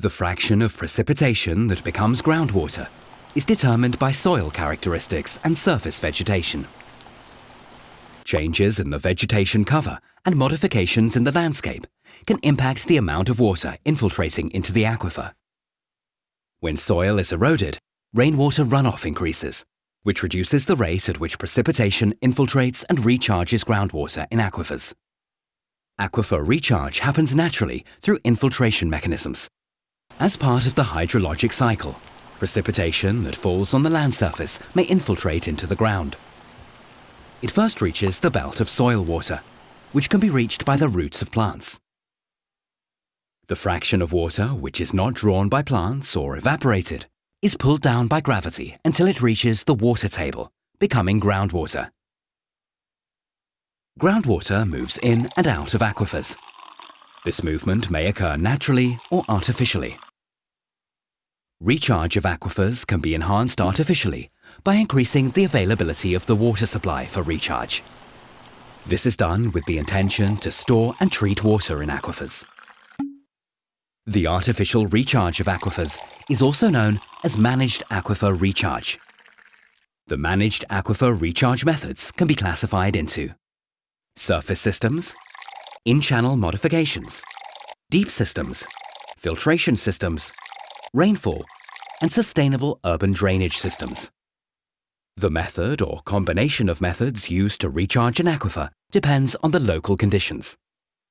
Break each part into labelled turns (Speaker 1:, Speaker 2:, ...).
Speaker 1: The fraction of precipitation that becomes groundwater is determined by soil characteristics and surface vegetation. Changes in the vegetation cover and modifications in the landscape can impact the amount of water infiltrating into the aquifer. When soil is eroded, rainwater runoff increases, which reduces the rate at which precipitation infiltrates and recharges groundwater in aquifers. Aquifer recharge happens naturally through infiltration mechanisms. As part of the hydrologic cycle, precipitation that falls on the land surface may infiltrate into the ground. It first reaches the belt of soil water, which can be reached by the roots of plants. The fraction of water which is not drawn by plants or evaporated is pulled down by gravity until it reaches the water table, becoming groundwater. Groundwater moves in and out of aquifers. This movement may occur naturally or artificially. Recharge of aquifers can be enhanced artificially by increasing the availability of the water supply for recharge. This is done with the intention to store and treat water in aquifers. The artificial recharge of aquifers is also known as managed aquifer recharge. The managed aquifer recharge methods can be classified into surface systems, in-channel modifications, deep systems, filtration systems, rainfall, and sustainable urban drainage systems. The method or combination of methods used to recharge an aquifer depends on the local conditions.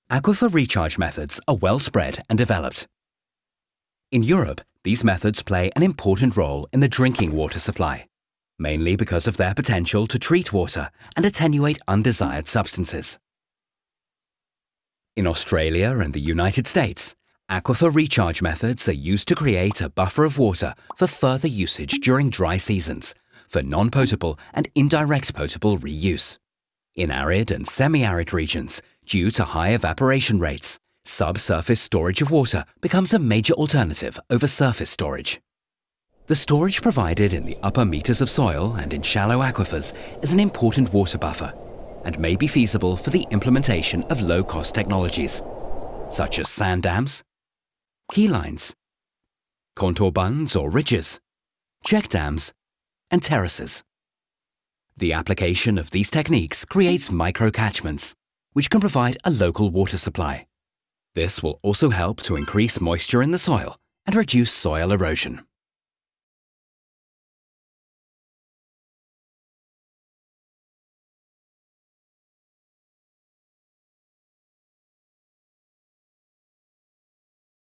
Speaker 1: Aquifer recharge methods are well spread and developed. In Europe, these methods play an important role in the drinking water supply, mainly because of their potential to treat water and attenuate undesired substances. In Australia and the United States, aquifer recharge methods are used to create a buffer of water for further usage during dry seasons, for non-potable and indirect potable reuse. In arid and semi-arid regions, due to high evaporation rates, subsurface storage of water becomes a major alternative over surface storage. The storage provided in the upper meters of soil and in shallow aquifers is an important water buffer and may be feasible for the implementation of low-cost technologies, such as sand dams, key lines, contour bunds or ridges, check dams, and terraces. The application of these techniques creates micro-catchments, which can provide a local water supply. This will also help to increase moisture in the soil and reduce soil erosion.